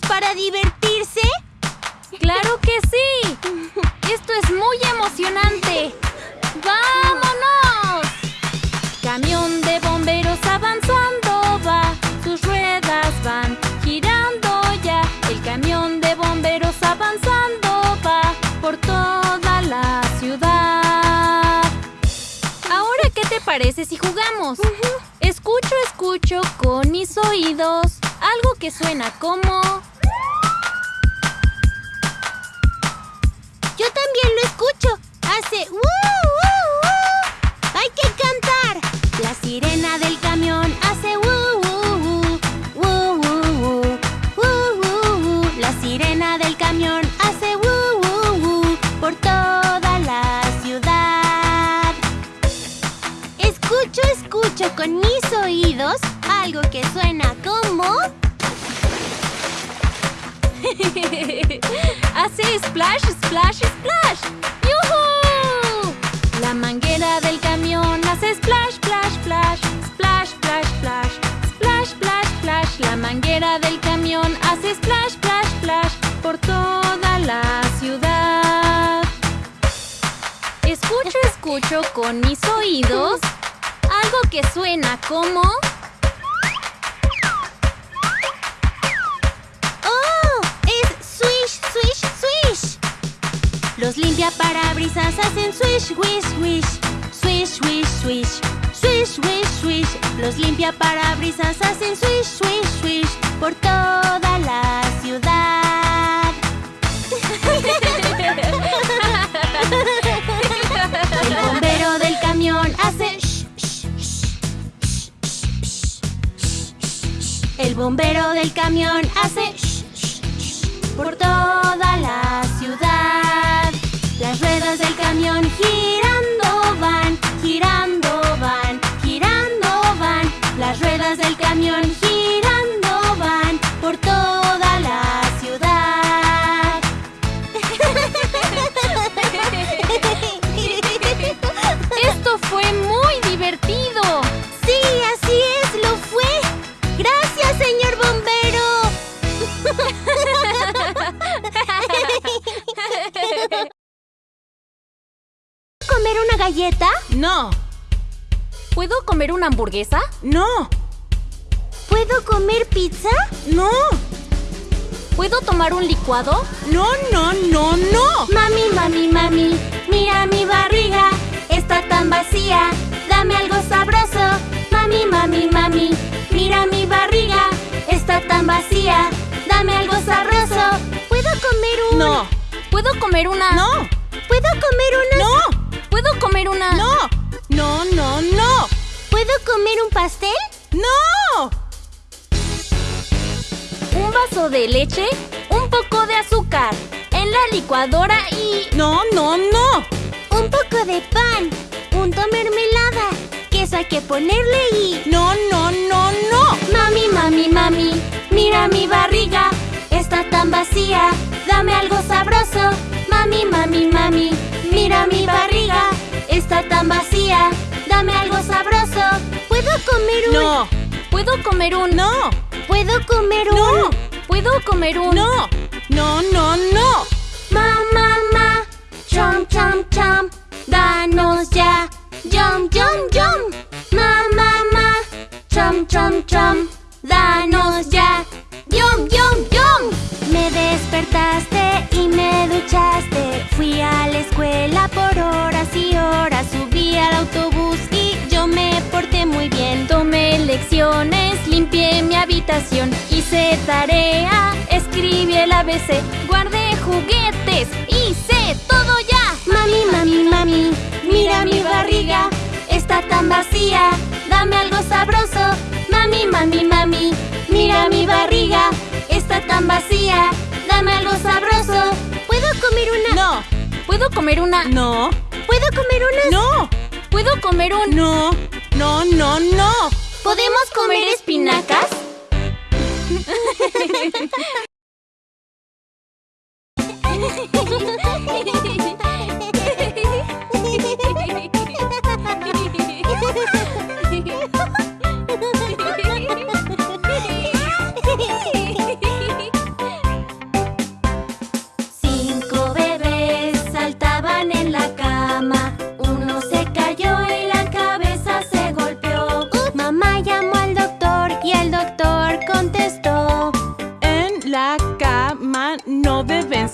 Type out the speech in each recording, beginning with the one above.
para divertirse? ¡Claro que sí! ¡Esto es muy emocionante! ¡Vámonos! Camión de bomberos avanzando va, sus ruedas van girando ya. El camión de bomberos avanzando va por toda la ciudad. Ahora, ¿qué te parece si jugamos? Escucho, escucho con mis oídos algo que suena como... Yo también lo escucho. Hace ¡uh, uh, uh! ¡Hay que cantar! La sirena del camión hace Escucho, con mis oídos algo que suena como... Hace splash, splash, splash. ¡Yuhu! La manguera del camión hace splash, splash, splash. Splash, splash, splash. Splash, splash, splash. La manguera del camión hace splash, splash, splash. Por toda la ciudad. Escucho, escucho con mis oídos algo que suena como... ¡Oh! ¡Es swish, swish, swish! Los limpiaparabrisas hacen swish, wish, wish. Swish, wish, swish. Swish, wish, swish. Los limpiaparabrisas hacen swish, swish, swish. Por toda la ciudad. El bombero del camión hace shh, shh, shh, por toda la ciudad. Las ruedas del camión girando van, girando van, girando van. Las ruedas del camión girando van por toda la ciudad. Esto fue muy una galleta? No, ¿Puedo comer una hamburguesa? no, ¿Puedo comer pizza? no, ¿Puedo tomar un licuado? no, no, no, no. Mami, mami, mami, mira mi barriga, está tan vacía, dame algo sabroso. Mami, mami, mami, mira mi barriga, está tan vacía, dame algo sabroso. ¿Puedo comer un...? No, ¿Puedo comer una? no, ¿Puedo comer una...? no, ¿Puedo comer una? no, no, no, no, ¿Puedo comer un pastel? no. Un vaso de leche, un poco de azúcar, en la licuadora y... No, no, no. Un poco de pan, punto mermelada, queso hay que ponerle y... No, no, no, no. Mami, mami, mami, mira mi barriga, está tan vacía, dame algo sabroso. Mami, mami, mami, mira mi barriga, está tan vacía, dame algo sabroso. ¿Puedo comer un...? No, ¿Puedo comer un... no, ¿Puedo comer un...? no, ¿Puedo comer un... no, no, no, no. Ma, ma, ma, chom, chom, chom, danos ya, yum, yum, yum. Ma, ma, ma, chom, chom, chom, danos ya, yum, yum, yum. Me despertaste y me duchaste, fui a la escuela por horas y horas, subí al autobús y yo me porté muy bien. Tomé lecciones, limpié mi habitación, hice tarea, escribí el ABC, guardé juguetes, hice todo ya. Mami, mami, mami, mira mi barriga, está tan vacía, dame algo sabroso. Mami, mami, mami, mira mi barriga, está tan vacía, dame algo sabroso. ¿Puedo comer una? No, ¿Puedo comer una? no, ¿Puedo comer una? no, ¿Puedo comer un... no, no, no, no. ¿Podemos comer espinacas?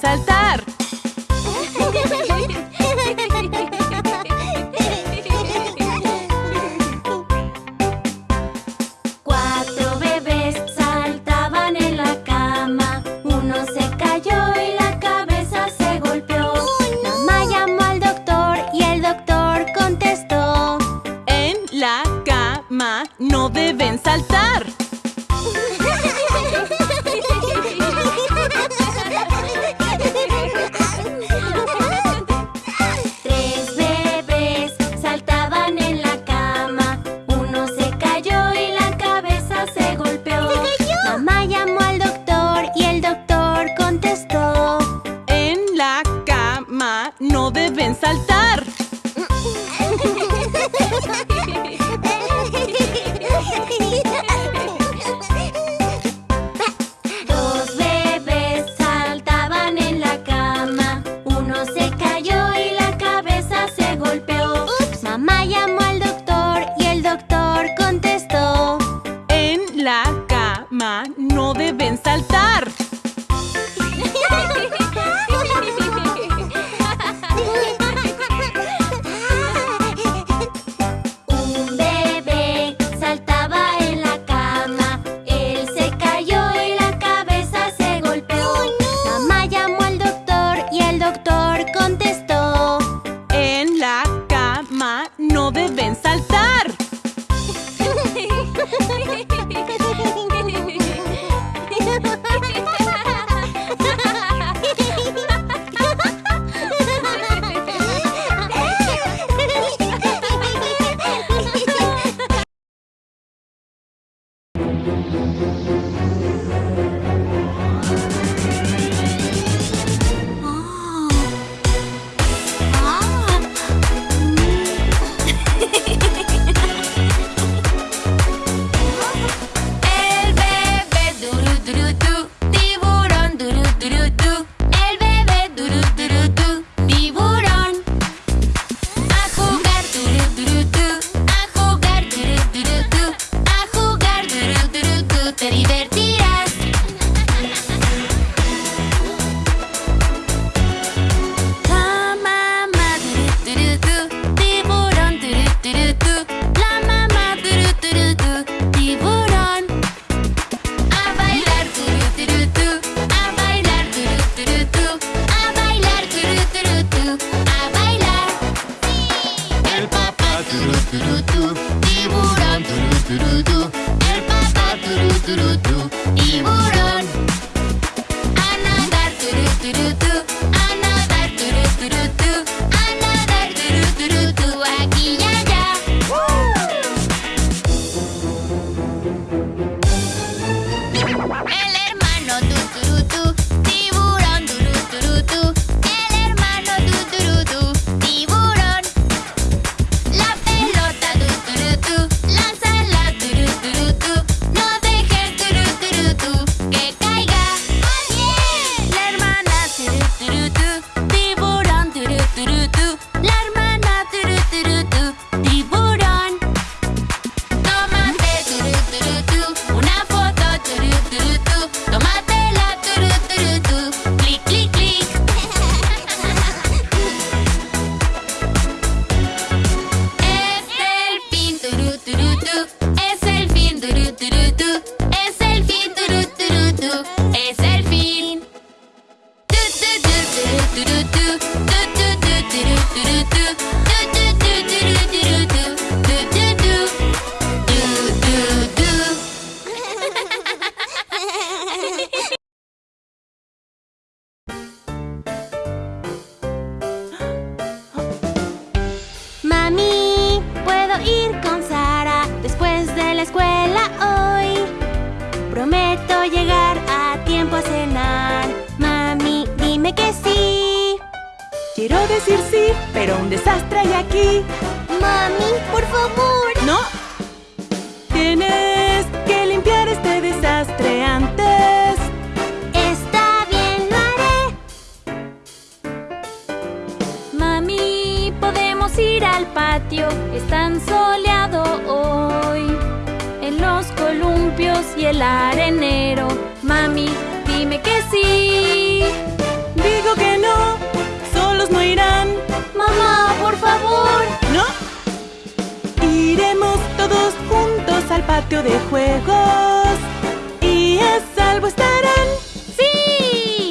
saltar. decir sí, pero un desastre hay aquí. ¡Mami, por favor! ¡No! Tienes que limpiar este desastre antes. Está bien, lo haré. Mami, podemos ir al patio. Es tan soleado hoy. En los columpios y el arenero. Mami, dime que sí. Digo que no irán. Mamá, por favor. ¿No? Iremos todos juntos al patio de juegos. Y a salvo estarán. ¡Sí!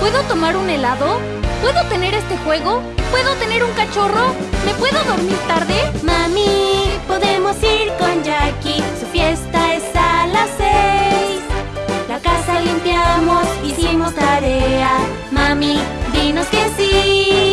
¿Puedo tomar un helado? ¿Puedo tener este juego? ¿Puedo tener un cachorro? ¿Me puedo dormir tarde? Mami, podemos ir con Jackie. Su fiesta es a las seis. La casa limpiamos, hicimos tarea. Mami, dinos que sí.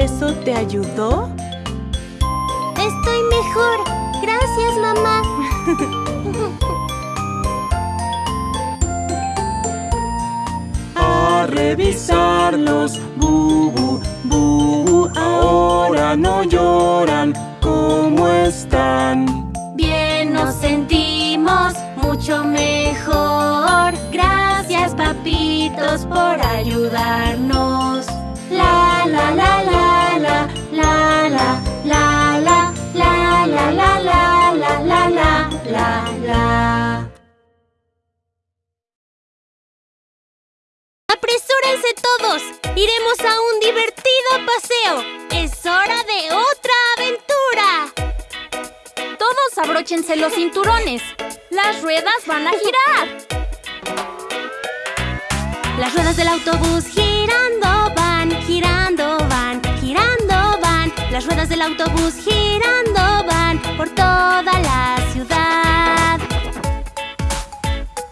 ¿Eso te ayudó? Estoy mejor. Gracias, mamá. A revisarlos, bubu, bubu. Ahora no lloran. ¿Cómo están? Bien nos sentimos mucho mejor. Gracias, papitos, por ayudarnos. ¡Iremos a un divertido paseo! ¡Es hora de otra aventura! Todos abróchense los cinturones. Las ruedas van a girar. Las ruedas del autobús girando van, girando van, girando van. Las ruedas del autobús girando van por toda la ciudad.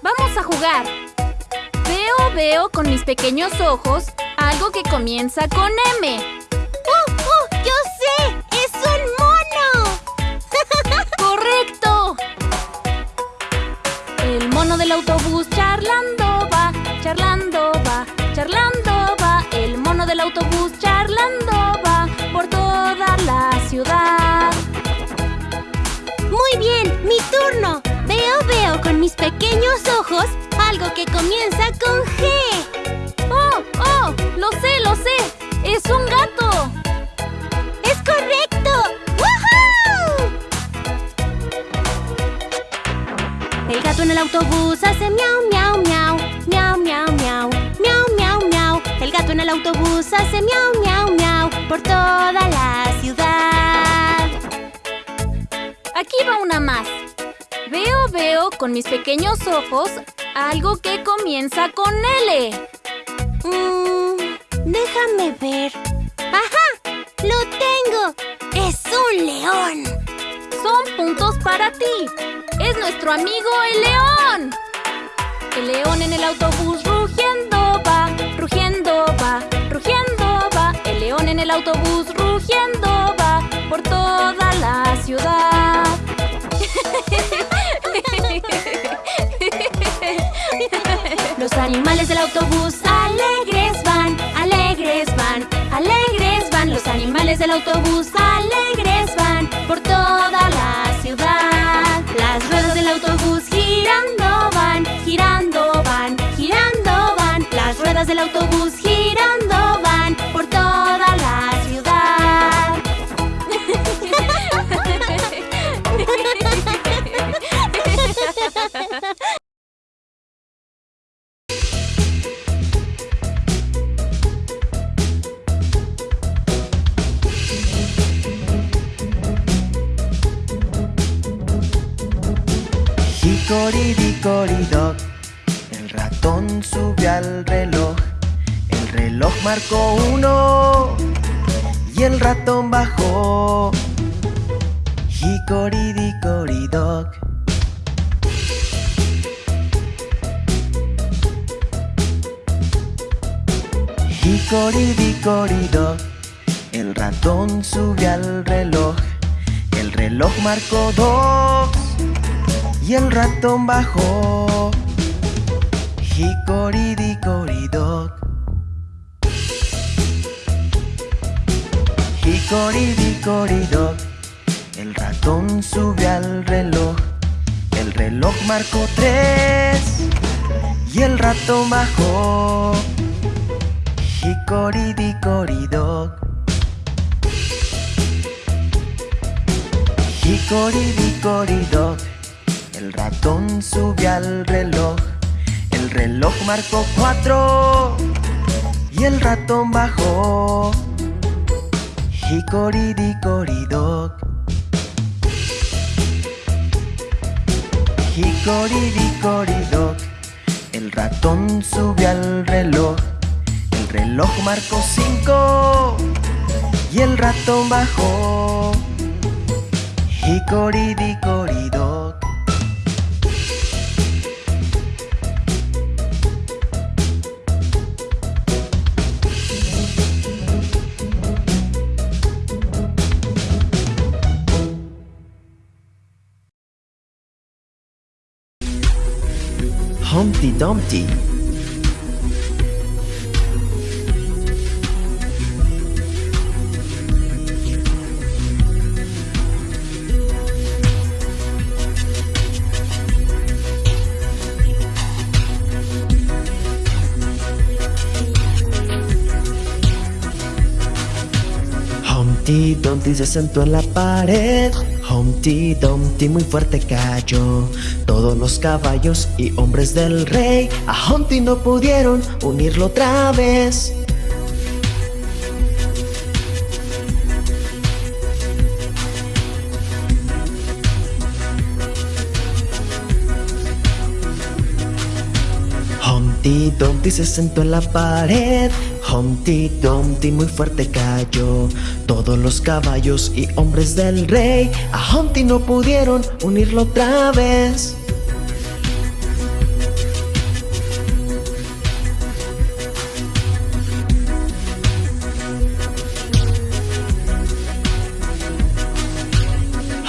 Vamos a jugar. Veo, veo con mis pequeños ojos algo que comienza con M. ¡Uh, uh! ¡Yo sé! ¡Es un mono! ¡Correcto! El mono del autobús charlando va, charlando va, charlando va. El mono del autobús charlando va por toda la ciudad. Muy bien, mi turno. Veo, veo con mis pequeños ojos algo que comienza con G. ¡Lo sé, lo sé! ¡Es un gato! ¡Es correcto! ¡Woohoo! El gato en el autobús hace miau, miau, miau, miau, miau, miau, miau, miau, miau. El gato en el autobús hace miau, miau, miau por toda la ciudad. Aquí va una más. Veo, veo con mis pequeños ojos algo que comienza con L. Mm, déjame ver. ¡Ajá! ¡Lo tengo! ¡Es un león! Son puntos para ti. Es nuestro amigo el león. El león en el autobús rugiendo va, van en el autobús rugiendo, va por toda la ciudad. Los animales del autobús del autobús alegres van por toda la ciudad. Marcó uno Y el ratón bajó Hickory-dickory-dock Hickory-dickory-dock El ratón subió al reloj El reloj marcó dos y el ratón bajó. Hickory-dickory-dock. Hickory-dickory-dock. El ratón subió al reloj. El reloj marcó tres y el ratón bajó. Hickory-dickory-dock. Hickory-dickory-dock. El ratón subió al reloj. El reloj marcó cuatro y el ratón bajó. Hickory-dickory-dock. Hickory-dickory-dock. El ratón subió al reloj. El reloj marcó cinco y el ratón bajó. Hickory-dickory-dock. Humpty Dumpty. Humpty Dumpty se sentó en la pared. Humpty Dumpty muy fuerte cayó. Todos los caballos y hombres del rey a Humpty no pudieron unirlo otra vez. Humpty Dumpty se sentó en la pared. Humpty Dumpty muy fuerte cayó. Todos los caballos y hombres del rey a Humpty no pudieron unirlo otra vez.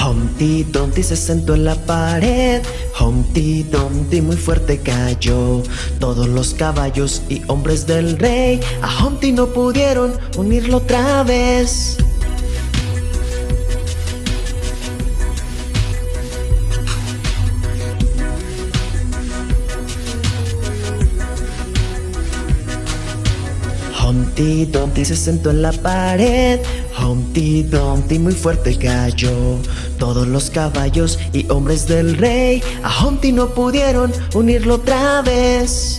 Humpty Dumpty se sentó en la pared. Humpty Dumpty muy fuerte cayó. Todos los caballos y hombres del rey a Humpty no pudieron unirlo otra vez. Humpty Dumpty se sentó en la pared. Humpty Dumpty muy fuerte cayó. Todos los caballos y hombres del rey a Humpty no pudieron unirlo otra vez.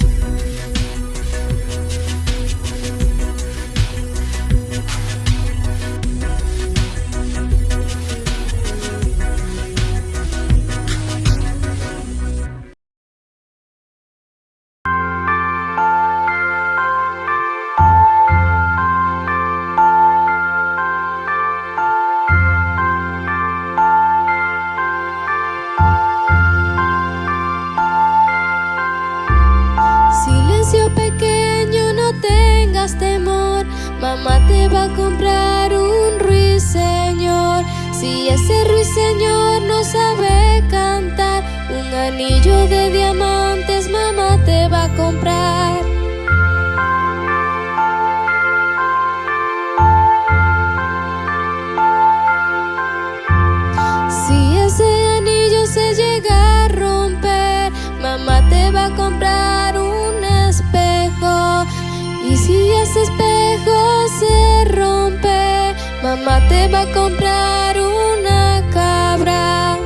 Mamá te va a comprar una cabra.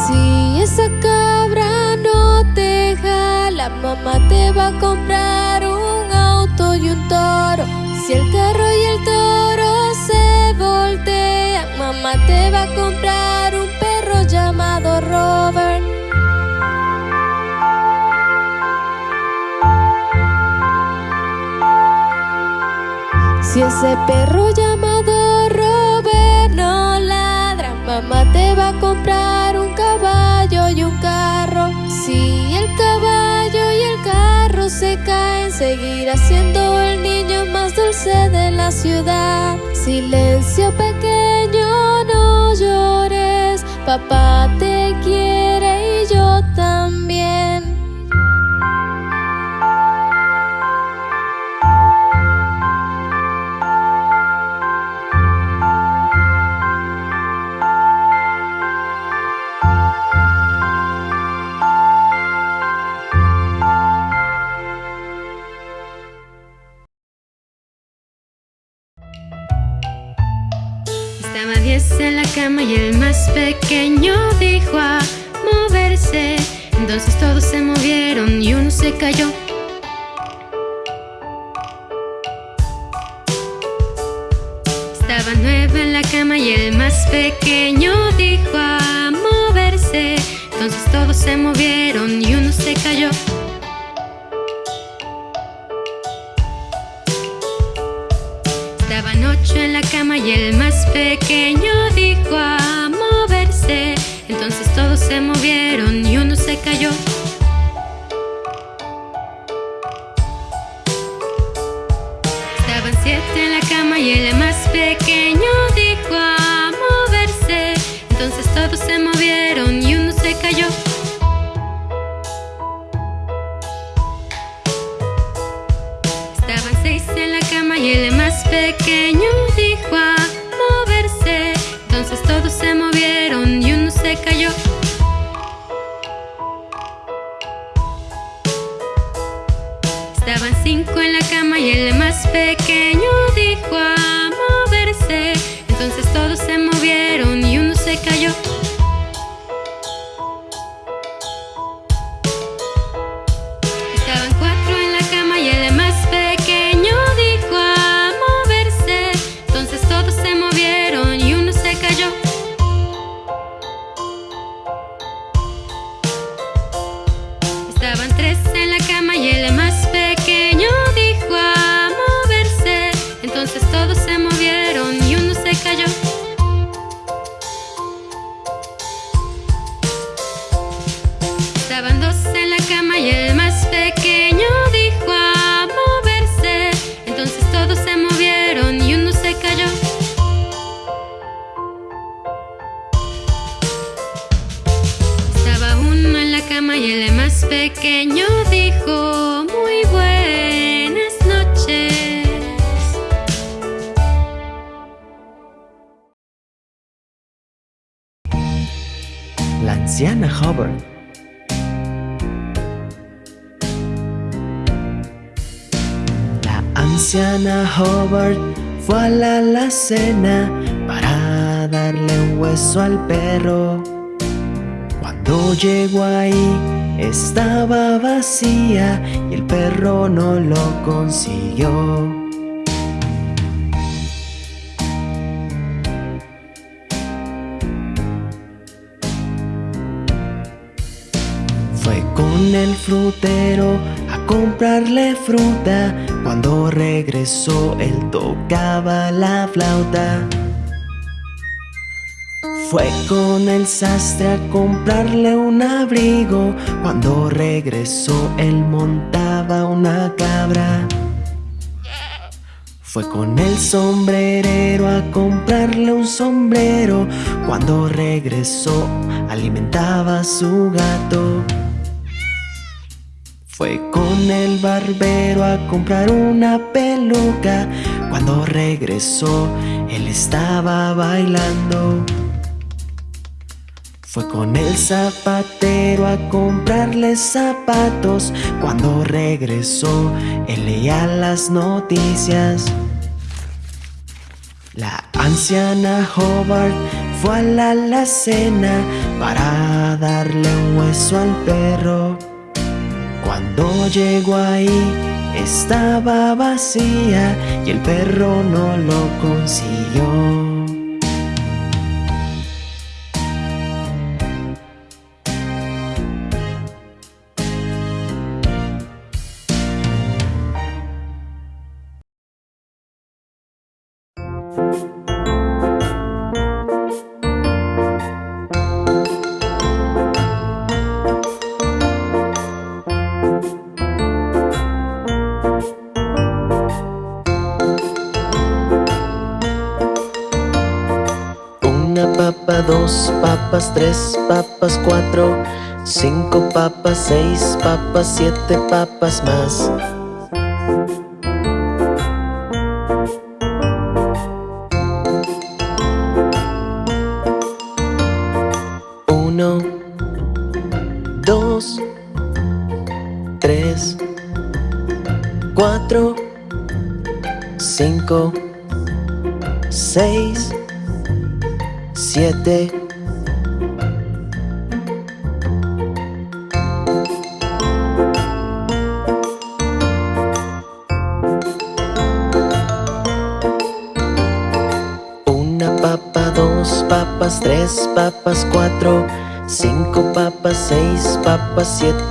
Si esa cabra no te jala, mamá te va a comprar un auto y un toro. Si el carro y el toro se voltean, mamá te va a comprar un perro llamado Robert. Ese perro llamado Robert no ladra, mamá te va a comprar un caballo y un carro. Si el caballo y el carro se caen, seguirá siendo el niño más dulce de la ciudad. Silencio pequeño, no llores, papá te quiere en la cama y el más pequeño dijo a moverse. Entonces todos se movieron y uno se cayó. Estaba nueve en la cama y el más pequeño dijo a moverse. Entonces todos se movieron y uno se cayó. Estaban ocho en la cama y el más pequeño para darle un hueso al perro. Cuando llegó ahí estaba vacía y el perro no lo consiguió. Fue con el frutero a comprarle fruta. Cuando regresó él tocaba la flauta. Fue con el sastre a comprarle un abrigo. Cuando regresó él montaba una cabra. Fue con el sombrerero a comprarle un sombrero. Cuando regresó alimentaba a su gato. Fue con el barbero a comprar una peluca. Cuando regresó, él estaba bailando. Fue con el zapatero a comprarle zapatos. Cuando regresó, él leía las noticias. La anciana Hobart fue a la alacena para darle un hueso al perro. Cuando llegó ahí estaba vacía y el perro no lo consiguió. Tres papas, cuatro, cinco papas, seis papas, siete papas más.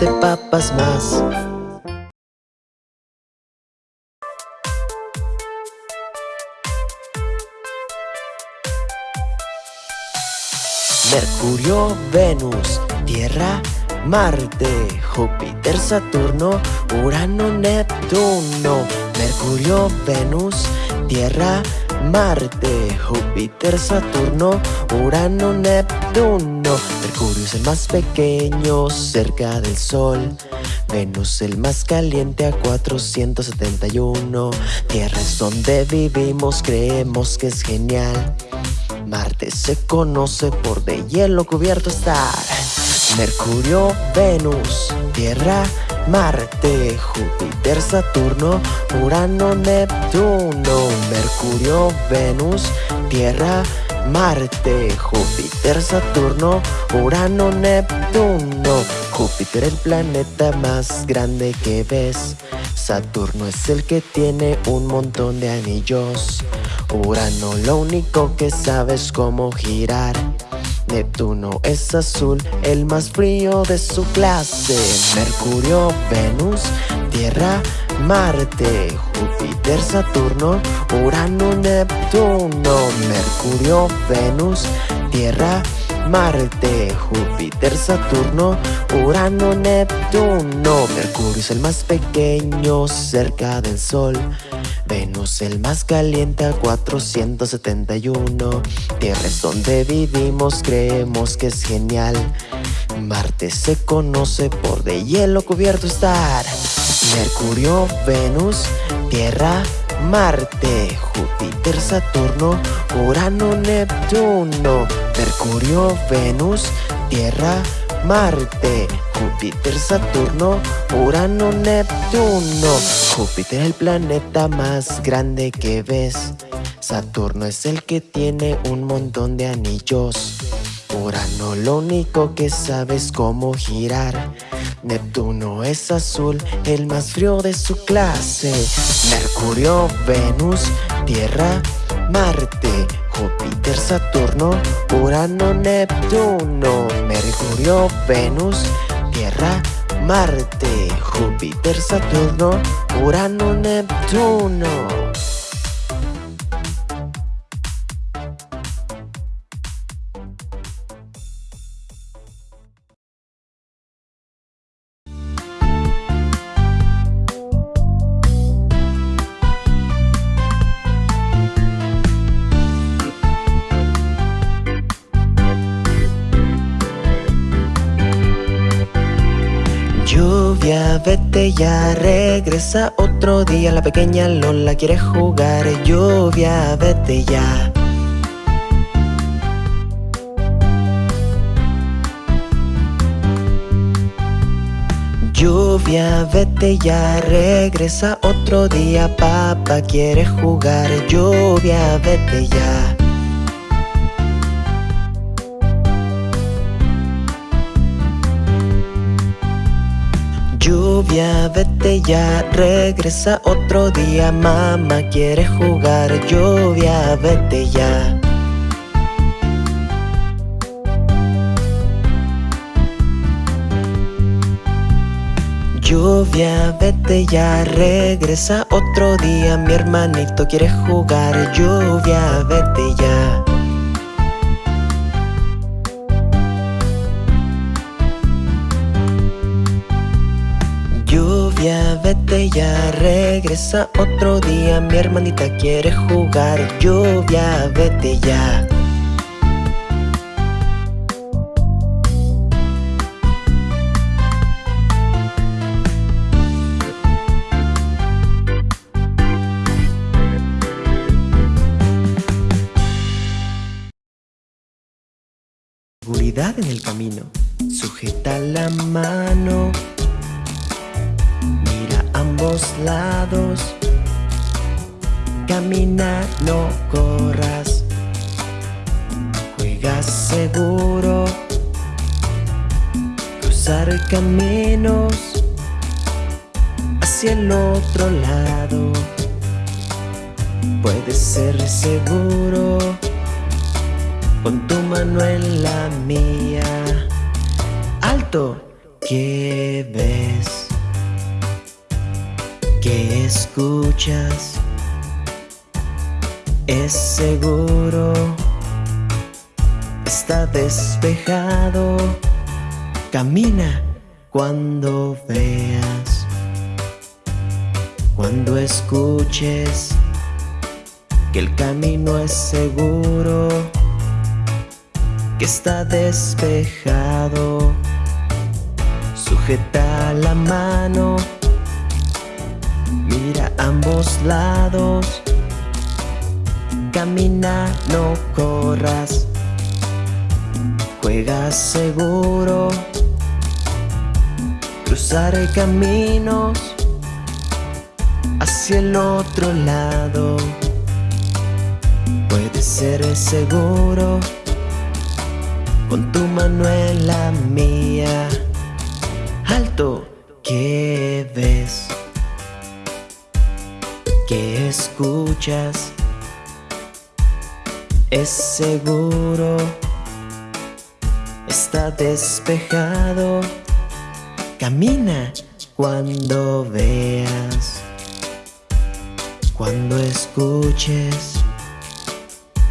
Papas más Mercurio, Venus, Tierra, Marte, Júpiter, Saturno, Urano, Neptuno. Mercurio, Venus, Tierra, Marte, Júpiter, Saturno, Urano, Neptuno. Mercurio es el más pequeño cerca del Sol. Venus el más caliente a 471. Tierra es donde vivimos, creemos que es genial. Marte se conoce por de hielo cubierto estar. Mercurio, Venus, Tierra, Marte, Júpiter, Saturno, Urano, Neptuno. Mercurio, Venus, Tierra, Marte, Júpiter, Saturno, Urano, Neptuno. Júpiter el planeta más grande que ves. Saturno es el que tiene un montón de anillos. Urano lo único que sabe es cómo girar. Neptuno es azul, el más frío de su clase. Mercurio, Venus, Tierra, Marte, Júpiter, Saturno, Urano, Neptuno. Mercurio, Venus, Tierra, Marte, Júpiter, Saturno, Urano, Neptuno. Mercurio es el más pequeño cerca del Sol. Venus el más caliente a 471 Tierra es donde vivimos, creemos que es genial Marte se conoce por de hielo cubierto estar Mercurio, Venus, Tierra, Marte, Júpiter, Saturno, Urano, Neptuno Mercurio, Venus, Tierra, Marte, Júpiter, Saturno, Urano, Neptuno. Júpiter el planeta más grande que ves. Saturno es el que tiene un montón de anillos. Urano lo único que sabe es cómo girar. Neptuno es azul, el más frío de su clase. Mercurio, Venus, Tierra, Marte, Júpiter, Saturno, Urano, Neptuno, Mercurio, Venus, Tierra, Marte, Júpiter, Saturno, Urano, Neptuno. Vete ya, regresa otro día. La pequeña Lola quiere jugar Lluvia, vete ya. Lluvia, vete ya, regresa otro día. Papá quiere jugar Lluvia, vete ya Lluvia, vete ya, regresa otro día Mamá quiere jugar Lluvia, vete ya. Lluvia, vete ya, regresa otro día Mi hermanito quiere jugar Lluvia, vete ya vete ya, regresa otro día. Mi hermanita quiere jugar. Lluvia, vete ya. Seguridad en el camino. Sujeta la mano ambos lados. Camina, no corras. Juega seguro. Cruzar caminos Hacia el otro lado. Puedes ser seguro Con tu mano en la mía. Alto, ¿qué ves? ¿Qué escuchas? Es seguro Está despejado Camina cuando veas Cuando escuches Que el camino es seguro Que está despejado Sujeta la mano Mira ambos lados. Camina, no corras. Juega seguro. Cruzar caminos Hacia el otro lado. Puedes ser seguro Con tu mano en la mía. Alto, ¿qué ves? ¿Qué escuchas? Es seguro Está despejado Camina cuando veas Cuando escuches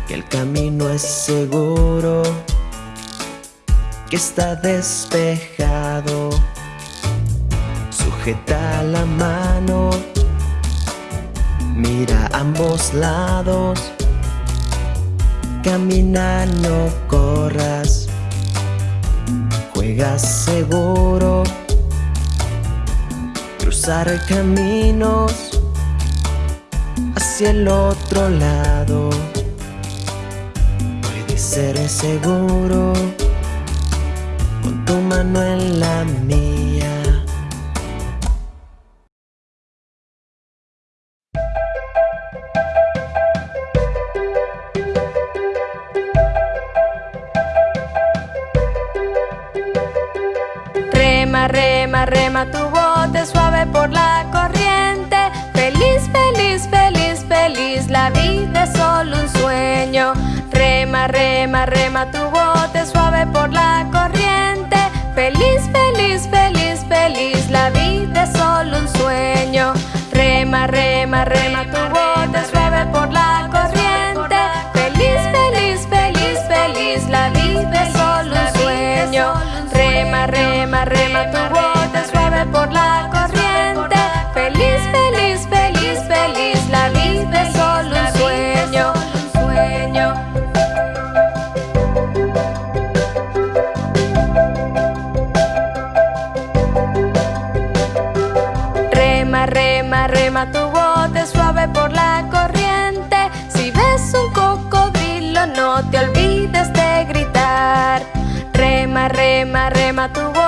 Que el camino es seguro Que está despejado Sujeta la mano Mira ambos lados. Camina, no corras. Juega seguro. Cruzar caminos Hacia el otro lado. Puedes ser seguro Con tu mano en la mía tu bote suave por la corriente. Feliz, feliz, feliz, feliz, la vida es solo un sueño. Rema, rema, rema tu bote suave por la corriente. Feliz, feliz, feliz, feliz, la vida es solo un sueño. Rema, rema, rema tu bote rema, rema tu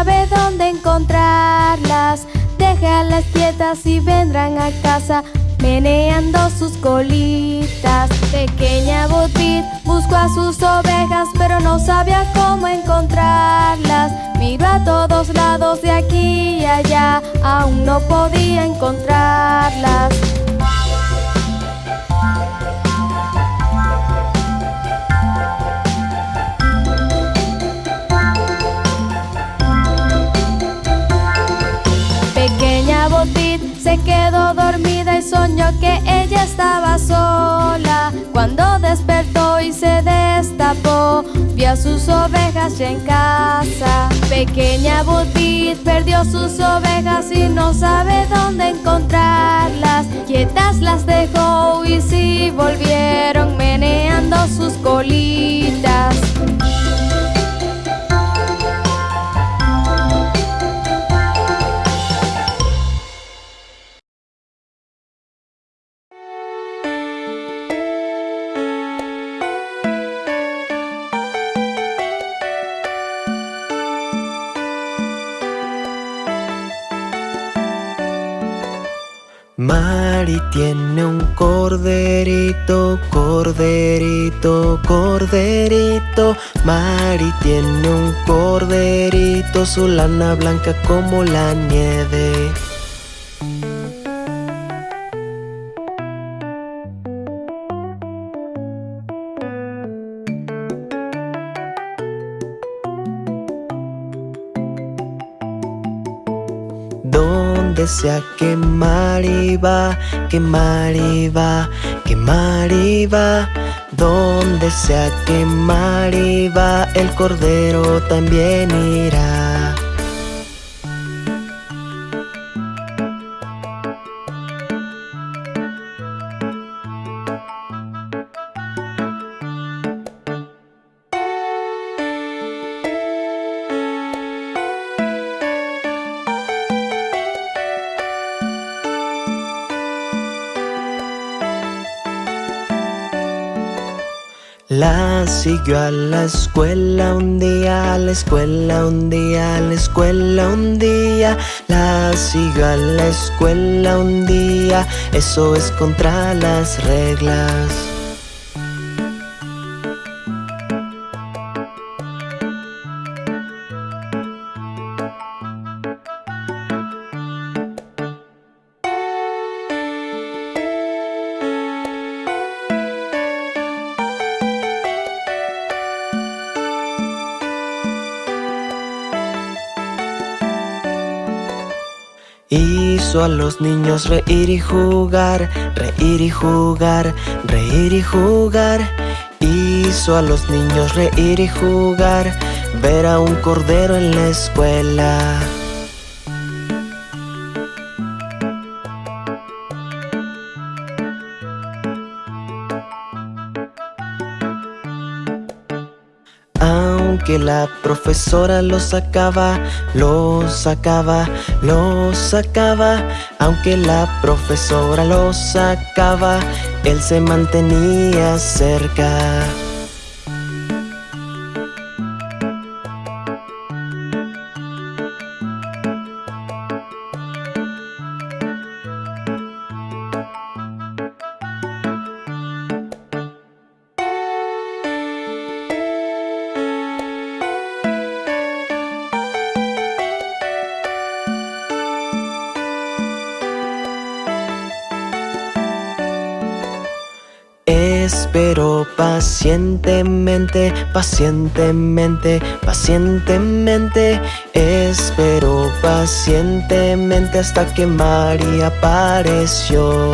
sabe dónde encontrarlas. Déjalas quietas y vendrán a casa meneando sus colitas. Pequeña Bopit buscó a sus ovejas pero no sabía cómo encontrarlas. Miró a todos lados de aquí y allá, aún no podía encontrarlas. Se quedó dormida y soñó que ella estaba sola. Cuando despertó y se destapó, vio a sus ovejas ya en casa. Pequeña Botit perdió sus ovejas y no sabe dónde encontrarlas. Quietas las dejó y sí volvieron meneando sus colitas. Tiene un corderito, su lana blanca como la nieve. Donde sea que Mari va, que Mari va, que Mari va. Donde sea que va, el cordero también irá. La siguió a la escuela un día, a la escuela un día, a la escuela un día. La siguió a la escuela un día, eso es contra las reglas. Hizo a los niños reír y jugar, reír y jugar, reír y jugar. Hizo a los niños reír y jugar, ver a un cordero en la escuela. Aunque la profesora lo sacaba, lo sacaba, lo sacaba. Aunque la profesora lo sacaba, él se mantenía cerca. Espero pacientemente, pacientemente, pacientemente. Espero pacientemente hasta que María apareció.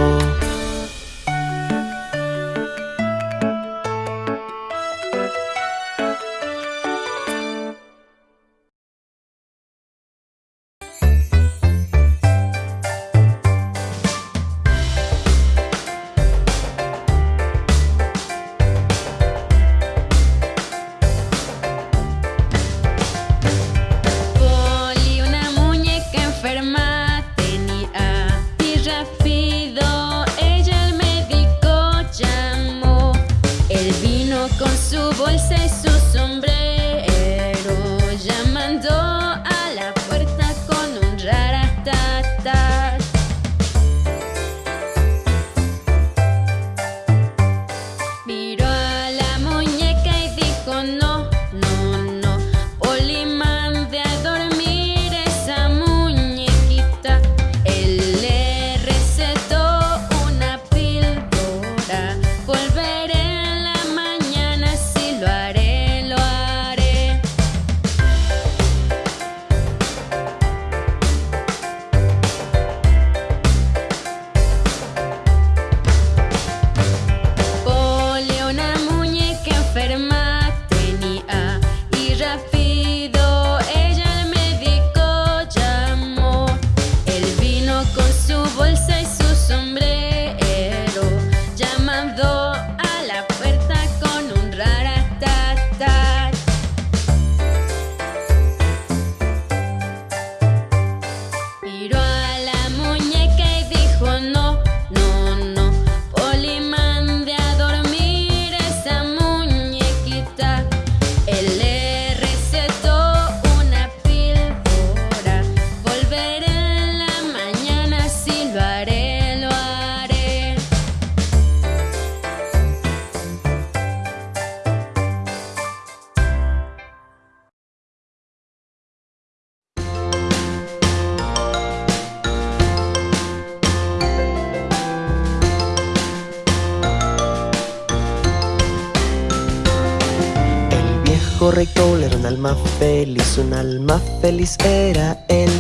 Rey era un alma feliz, un alma feliz era él.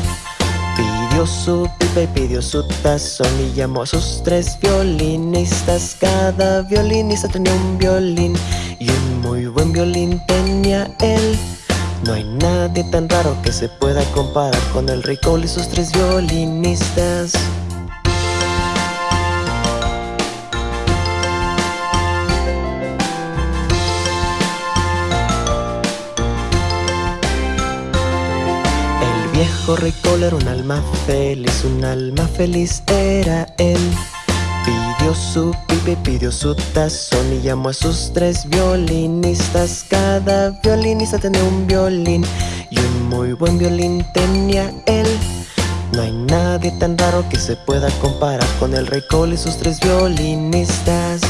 Pidió su pipa y pidió su tazón y llamó a sus tres violinistas. Cada violinista tenía un violín y un muy buen violín tenía él. No hay nadie tan raro que se pueda comparar con el rey Cole y sus tres violinistas. Viejo rey era un alma feliz, un alma feliz era él. Pidió su pipe, pidió su tazón y llamó a sus tres violinistas. Cada violinista tenía un violín y un muy buen violín tenía él. No hay nadie tan raro que se pueda comparar con el rey Cole y sus tres violinistas.